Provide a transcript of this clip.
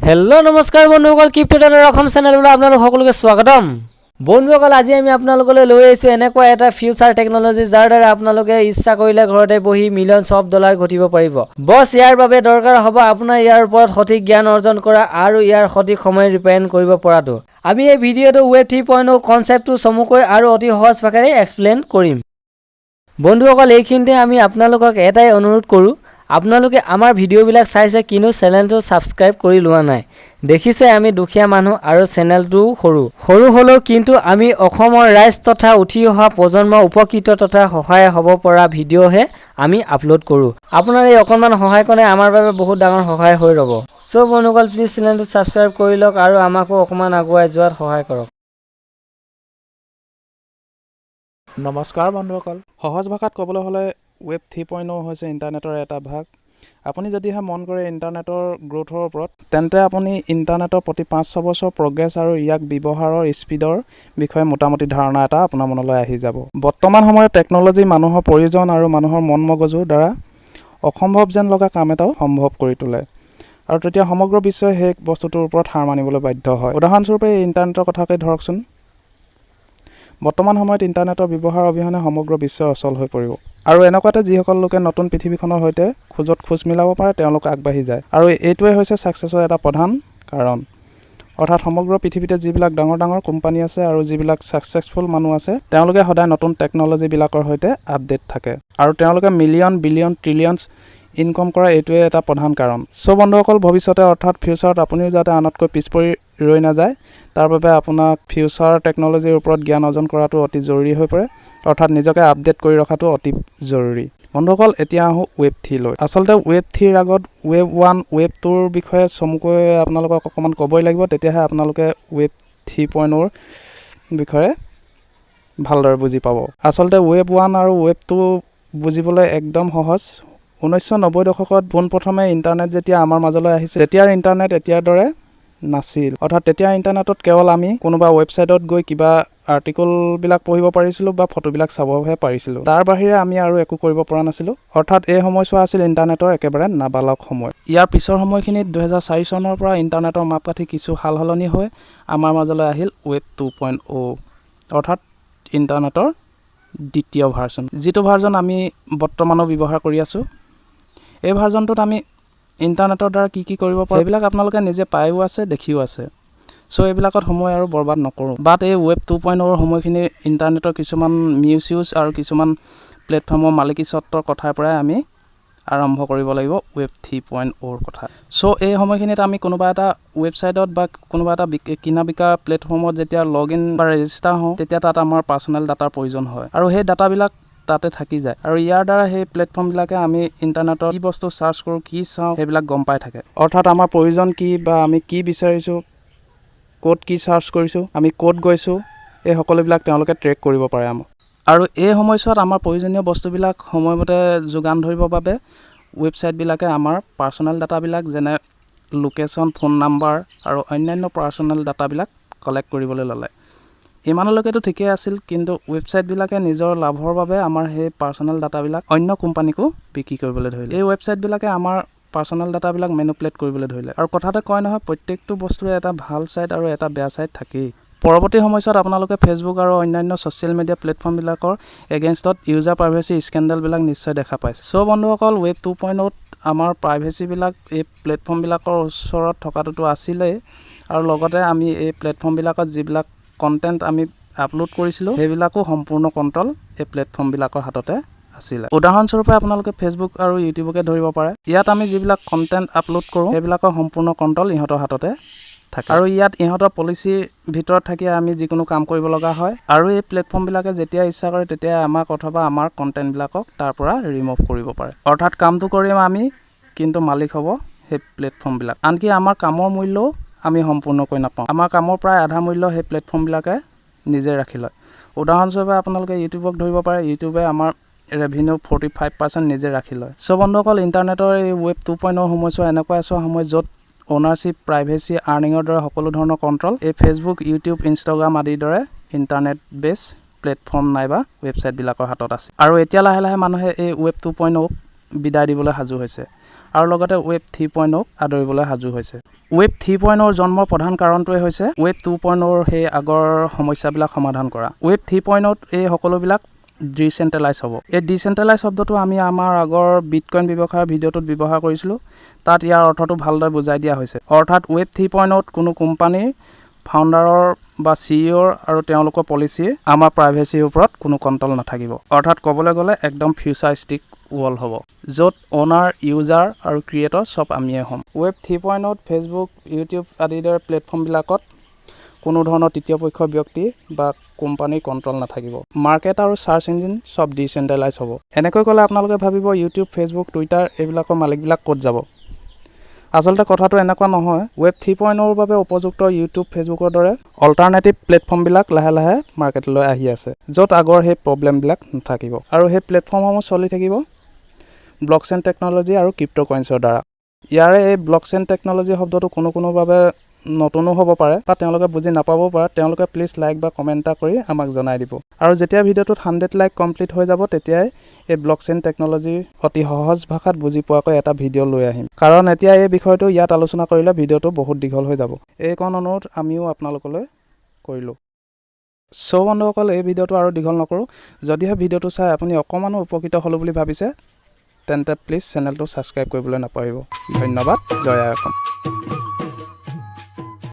Hello নমস্কাৰ বন্ধুসকল ক্ৰিপ্টনৰ অসম চেনেললৈ আপোনালোক সকলোকে স্বাগতম। বন্ধুসকল আজি আমি আপোনালোকলৈ লৈ আহিছোঁ এনেকুৱা এটা ফিউচাৰ টেকন'লজি যাৰ দ্বাৰা আপোনালোকে ইচ্ছা কৰিলে ঘৰতে বহি মিলিয়নছ অফ ডলাৰ ঘটিব পাৰিব। বছ ইয়াৰ বাবে দৰকাৰ হ'ব আপোনাৰ ইয়াৰ ওপৰত সঠিক জ্ঞান অৰ্জন কৰা আৰু ইয়াৰ সঠিক সময় ৰিপেয়াৰিং কৰিব পৰাটো। আমি এই ভিডিঅ'টো ৱেব থ্ৰী পইণ্ট কনচেপ্টটো চমুকৈ আৰু অতি সহজ ভাষাৰে এক্সপ্লেইন কৰিম। বন্ধুসকল এইখিনিতে আমি আপোনালোকক এটাই অনুৰোধ কৰোঁ আপোনালোকে আমাৰ ভিডিঅ'বিলাক চাইছে কিন্তু চেনেলটো ছাবস্ক্ৰাইব কৰি লোৱা নাই। দেখিছে আমি দুখীয়া মানুহ আৰু চেনেলটোও সৰু। সৰু হ'লেও কিন্তু আমি অসমৰ ৰাইজ তথা উঠি অহা প্ৰজন্ম উপকৃত তথা সহায় হ'ব পৰা ভিডিঅ'হে আমি আপলোড কৰোঁ। আপোনাৰ এই অকণমান সহায়কণে আমাৰ বাবে বহুত ডাঙৰ সহায় হৈ ৰ'ব। চ' বন্ধুসকল প্লিজ চেনেলটো ছাবস্ক্ৰাইব কৰি লওক আৰু আমাকো অকণমান আগুৱাই যোৱাত সহায় কৰক। নমস্কাৰ বন্ধুসকল। সহজ ভাষাত ক'বলৈ হ'লে ৱেব থ্ৰী পইণ্ট হৈছে ইণ্টাৰনেটৰ এটা ভাগ। আপুনি যদিহে মন কৰে ইণ্টাৰনেটৰ গ্ৰ'থৰ ওপৰত তেন্তে আপুনি ইণ্টাৰনেটৰ প্ৰতি পাঁচ ছবছৰ প্ৰগ্ৰেছ আৰু ইয়াক ব্যৱহাৰৰ স্পীডৰ বিষয়ে মোটামুটি ধাৰণা এটা আপোনাৰ মনলৈ আহি যাব। বৰ্তমান সময়ত টেকন'লজি মানুহৰ প্ৰয়োজন আৰু মানুহৰ মন মগজুৰ দ্বাৰা অসম্ভৱ যেন লগা কাম এটাও সম্ভৱ কৰি তোলে। আৰু তেতিয়া সমগ্ৰ বিশ্বই সেই বস্তুটোৰ ওপৰত হাৰ মানিবলৈ বাধ্য হয়। উদাহৰণস্বৰূপে এই ইণ্টাৰনেটৰ কথাকে ধৰকচোন। বৰ্তমান সময়ত ইণ্টাৰনেটৰ ব্যৱহাৰ অবিহনে সমগ্ৰ বিশ্ব অচল হৈ পৰিব। আৰু এনেকুৱাতে যিসকল লোকে নতুন পৃথিৱীখনৰ সৈতে খোজত খোজ মিলাব পাৰে তেওঁলোক আগবাঢ়ি যায়। আৰু এইটোৱে হৈছে ছাকচেছৰ এটা প্ৰধান কাৰণ। অৰ্থাৎ সমগ্ৰ পৃথিৱীতে যিবিলাক ডাঙৰ ডাঙৰ কোম্পানী আছে আৰু যিবিলাক ছাকচেছফুল মানুহ আছে তেওঁলোকে সদায় নতুন টেকন'লজিবিলাকৰ সৈতে আপডেট থাকে। আৰু তেওঁলোকে মিলিয়ন বিলিয়ন ট্ৰিলিয়নছ ইনকম কৰা এইটোৱে এটা প্ৰধান কাৰণ। চ' বন্ধুসকল ভৱিষ্যতে অৰ্থাৎ ফিউচাৰত আপুনিও যাতে আনতকৈ পিছ পৰি ৰৈ নাযায়। তাৰ বাবে আপোনাক ফিউচাৰ টেকন'লজিৰ ওপৰত জ্ঞান অৰ্জন কৰাটো অতি জৰুৰী হৈ পৰে। অৰ্থাৎ নিজকে আপডেট কৰি ৰখাটো অতি জৰুৰী। বন্ধুসকল এতিয়া আহোঁ ৱেব থ্ৰীলৈ আচলতে ৱেব থ্ৰীৰ আগত ৱেব ওৱান ৱেব টুৰ বিষয়ে চমুকৈ আপোনালোকক অকণমান ক'বই লাগিব। তেতিয়াহে আপোনালোকে ৱেব থ্ৰী পইণ্টৰ বিষয়ে ভালদৰে বুজি পাব। আচলতে ৱেব ওৱান আৰু ৱেব টু বুজিবলৈ একদম সহজ। ঊনৈছশ নব্বৈ দশকত পোনপ্ৰথমে ইণ্টাৰনেট যেতিয়া আমাৰ মাজলৈ আহিছিল তেতিয়াৰ ইণ্টাৰনেট এতিয়াৰ দৰে নাছিল। অৰ্থাৎ তেতিয়া ইণ্টাৰনেটত কেৱল আমি কোনোবা ৱেবছাইটত গৈ কিবা আৰ্টিকলবিলাক পঢ়িব পাৰিছিলোঁ বা ফটোবিলাক চাবহে পাৰিছিলোঁ। তাৰ বাহিৰে আমি আৰু একো কৰিব পৰা নাছিলোঁ। অৰ্থাৎ এই সময়ছোৱা আছিল ইণ্টাৰনেটৰ একেবাৰে নাবালক সময়। ইয়াৰ পিছৰ সময়খিনিত দুহেজাৰ চাৰি চনৰ পৰা ইণ্টাৰনেটৰ মাপকাঠি কিছু সাল সলনি হৈ আমাৰ মাজলৈ আহিল ৱেব টু পইণ্ট অ' অৰ্থাৎ ইণ্টাৰনেটৰ দ্বিতীয় ভাৰ্জন যিটো ভাৰ্জন আমি বৰ্তমানো ব্যৱহাৰ কৰি আছোঁ এই ভাৰ্জনটোত আমি ইণ্টাৰনেটৰ দ্বাৰা কি কি কৰিব পাৰোঁ সেইবিলাক আপোনালোকে নিজে পায়ো আছে দেখিও আছে। চ' এইবিলাকত সময় আৰু বৰবাদ নকৰোঁ। বাট এই ৱেব টু পইণ্ট অ'ৰ সময়খিনি ইণ্টাৰনেটৰ কিছুমান মিউজ ইউজ আৰু কিছুমান প্লেটফৰ্মৰ মালিকী স্বত্বৰ কথাৰ পৰাই আমি আৰম্ভ কৰিব লাগিব ৱেব থ্ৰী পইণ্ট অ'ৰ কথা। চ' এই সময়খিনিত আমি কোনোবা এটা ৱেবছাইটত বা কোনোবা এটা কিনা বিকা প্লেটফৰ্মত যেতিয়া লগ ইন বা ৰেজিষ্টাৰ হওঁ তেতিয়া তাত আমাৰ পাৰ্চনেল ডাটাৰ প্ৰয়োজন হয়। আৰু সেই ডাটাবিলাক তাতে থাকি যায়। আৰু ইয়াৰ দ্বাৰা সেই প্লেটফৰ্মবিলাকে আমি ইণ্টাৰনেটত কি বস্তু চাৰ্চ কৰোঁ কি চাওঁ সেইবিলাক গম পাই থাকে। অৰ্থাৎ আমাৰ প্ৰয়োজন কি বা আমি কি বিচাৰিছোঁ ক'ত কি চাৰ্চ কৰিছোঁ আমি ক'ত গৈছোঁ এই সকলোবিলাক তেওঁলোকে ট্ৰেক কৰিব পাৰে আমাক। আৰু এই সময়ছোৱাত আমাৰ প্ৰয়োজনীয় বস্তুবিলাক সময়মতে যোগান ধৰিবৰ বাবে ৱেবছাইটবিলাকে আমাৰ পাৰ্চনেল ডাটাবিলাক যেনে লোকেশ্যন ফোন নাম্বাৰ আৰু অন্যান্য পাৰ্চনেল ডাটাবিলাক কালেক্ট কৰিবলৈ ল'লে। ইমানলৈকেতো ঠিকেই আছিল কিন্তু ৱেবছাইটবিলাকে নিজৰ লাভৰ বাবে আমাৰ সেই পাৰ্চনেল ডাটাবিলাক অন্য কোম্পানীকো বিক্ৰী কৰিবলৈ ধৰিলে। এই ৱেবছাইটবিলাকে আমাৰ পাৰ্চনেল ডাটাবিলাক মেনুপ্লেট কৰিবলৈ ধৰিলে। আৰু কথাতে কয় নহয় প্ৰত্যেকটো বস্তুৰে এটা ভাল ছাইড আৰু এটা বেয়া ছাইড থাকেই। পৰৱৰ্তী সময়ছোৱাত আপোনালোকে ফেচবুক আৰু অন্যান্য ছ'চিয়েল মিডিয়া প্লেটফৰ্মবিলাকৰ এগেইনষ্টত ইউজাৰ প্ৰাইভেচি স্কেণ্ডেলবিলাক নিশ্চয় দেখা পাইছে। চ' বন্ধুসকল ৱেব টু পইণ্টত আমাৰ প্ৰাইভেচিবিলাক এই প্লেটফৰ্মবিলাকৰ ওচৰত থকাটোতো আছিলেই। আৰু লগতে আমি এই প্লেটফৰ্মবিলাকত যিবিলাক কণ্টেণ্ট আমি আপলোড কৰিছিলোঁ সেইবিলাকো সম্পূৰ্ণ কণ্ট্ৰল এই প্লেটফৰ্মবিলাকৰ হাততে আছিলে। উদাহৰণস্বৰূপে আপোনালোকে ফেচবুক আৰু ইউটিউবকে ধৰিব পাৰে। ইয়াত আমি যিবিলাক কণ্টেণ্ট আপলোড কৰোঁ সেইবিলাকৰ সম্পূৰ্ণ কণ্ট্ৰল ইহঁতৰ হাততে থাকে। আৰু ইয়াত ইহঁতৰ পলিচিৰ ভিতৰত থাকি আমি যিকোনো কাম কৰিব লগা হয় আৰু এই প্লেটফৰ্মবিলাকে যেতিয়া ইচ্ছা কৰে তেতিয়া আমাক অথবা আমাৰ কণ্টেণ্টবিলাকক তাৰ পৰা ৰিমুভ কৰিব পাৰে। অৰ্থাৎ কামটো কৰিম আমি কিন্তু মালিক হ'ব সেই প্লেটফৰ্মবিলাক আনকি আমাৰ কামৰ মূল্যও আমি সম্পূৰ্ণকৈ নাপাওঁ। আমাৰ কামৰ প্ৰায় আধা মূল্য সেই প্লেটফৰ্মবিলাকে নিজে ৰাখি লয়। উদাহৰণস্বৰূপে আপোনালোকে ইউটিউবক ধৰিব পাৰে ইউটিউবে আমাৰ ৰেভিনিউ ফৰ্টি ফাইভ পাৰ্চেণ্ট নিজে ৰাখি লয়। চ' বন্ধুসকল ইণ্টাৰনেটৰ এই ৱেব টু পইণ্টৰ সময়ছোৱা এনেকুৱা এছোৱা সময় য'ত অ'নাৰশ্বিপ প্ৰাইভেচি আৰ্নিঙৰ দৰে সকলো ধৰণৰ কণ্ট্ৰল এই ফেচবুক ইউটিউব ইনষ্টাগ্ৰাম আদিৰ দৰে ইণ্টাৰনেট বেছ প্লেটফৰ্ম নাইবা ৱেবছাইটবিলাকৰ হাতত আছে। আৰু এতিয়া লাহে লাহে মানুহে এই ৱেব টু পইণ্ট বিদায় দিবলৈ সাজু হৈছে। আৰু লগতে ৱেব থ্ৰী পইণ্ট আদৰিবলৈ সাজু হৈছে। ৱেব থ্ৰী পইণ্টৰ জন্মৰ প্ৰধান কাৰণটোৱে হৈছে ৱেব টু পইণ্টৰ সেই আগৰ সমস্যাবিলাক সমাধান কৰা। ৱেব থ্ৰী পইণ্টত এই সকলোবিলাক ডিচেণ্ট্ৰেলাইজ হ'ব। এই ডিচেণ্ট্ৰেলাইজ শব্দটো আমি আমাৰ আগৰ বিটকইন ব্যৱসায়ৰ ভিডিঅ'টোত ব্যৱহাৰ কৰিছিলোঁ। তাত ইয়াৰ অৰ্থটো ভালদৰে বুজাই দিয়া হৈছে। অৰ্থাৎ ৱেব থ্ৰী পইণ্টত কোনো কোম্পানীৰ ফাউণ্ডাৰৰ বা চি ইঅ'ৰ আৰু তেওঁলোকৰ পলিচিৰ আমাৰ প্ৰাইভেচিৰ ওপৰত কোনো কণ্ট্ৰল নাথাকিব। অৰ্থাৎ ক'বলৈ গ'লে একদম ফিউচাৰিষ্টিক ৱৰ্ল্ড হ'ব য'ত অ'নাৰ ইউজাৰ আৰু ক্ৰিয়েটৰ চব আমিয়ে হ'ম। ৱেব থ্ৰী পইণ্টত ফেচবুক ইউটিউব আদিৰ দৰে প্লেটফৰ্মবিলাকত কোনো ধৰণৰ তৃতীয় পক্ষৰ ব্যক্তি বা কোম্পানীৰ কণ্ট্ৰল নাথাকিব। মাৰ্কেট আৰু চাৰ্চ ইঞ্জিন চব ডিচেণ্ট্ৰেলাইজ হ'ব। এনেকৈ ক'লে আপোনালোকে ভাবিব ইউটিউব ফেচবুক টুইটাৰ এইবিলাকৰ মালিকবিলাক ক'ত যাব? আচলতে কথাটো এনেকুৱা নহয় ৱেব থ্ৰী পইণ্টৰ বাবে উপযুক্ত ইউটিউব ফেচবুকৰ দৰে অল্টাৰনেটিভ প্লেটফৰ্মবিলাক লাহে লাহে মাৰ্কেটলৈ আহি আছে য'ত আগৰ সেই প্ৰব্লেমবিলাক নাথাকিব। আৰু সেই প্লেটফৰ্মসমূহ চলি থাকিব ব্লক চেইন টেকন'লজি আৰু ক্ৰিপ্ট' কইন্সৰ দ্বাৰা। ইয়াৰে এই ব্লক চেইন টেকন'লজি শব্দটো কোনো কোনো বাবে নতুনো হ'ব পাৰে বা তেওঁলোকে বুজি নাপাবও পাৰে তেওঁলোকে প্লিজ লাইক বা কমেণ্ট এটা কৰি আমাক জনাই দিব। আৰু যেতিয়া ভিডিঅ'টোত হাণ্ড্ৰেড লাইক কমপ্লিট হৈ যাব তেতিয়াই এই ব্লক চেইন টেকন'লজি অতি সহজ ভাষাত বুজি পোৱাকৈ এটা ভিডিঅ' লৈ আহিম। কাৰণ এতিয়া এই বিষয়টো ইয়াত আলোচনা কৰিলে ভিডিঅ'টো বহুত দীঘল হৈ যাব। এইকণ অনুৰোধ আমিও আপোনালোকলৈ কৰিলোঁ। চ' বন্ধুসকল এই ভিডিঅ'টো আৰু দীঘল নকৰোঁ। যদিহে ভিডিঅ'টো চাই আপুনি অকণমানো উপকৃত হ'লোঁ বুলি ভাবিছে তেন্তে প্লিজ চেনেলটো ছাবস্ক্ৰাইব কৰিবলৈ নাপাহৰিব ধন্যবাদ জয় অসম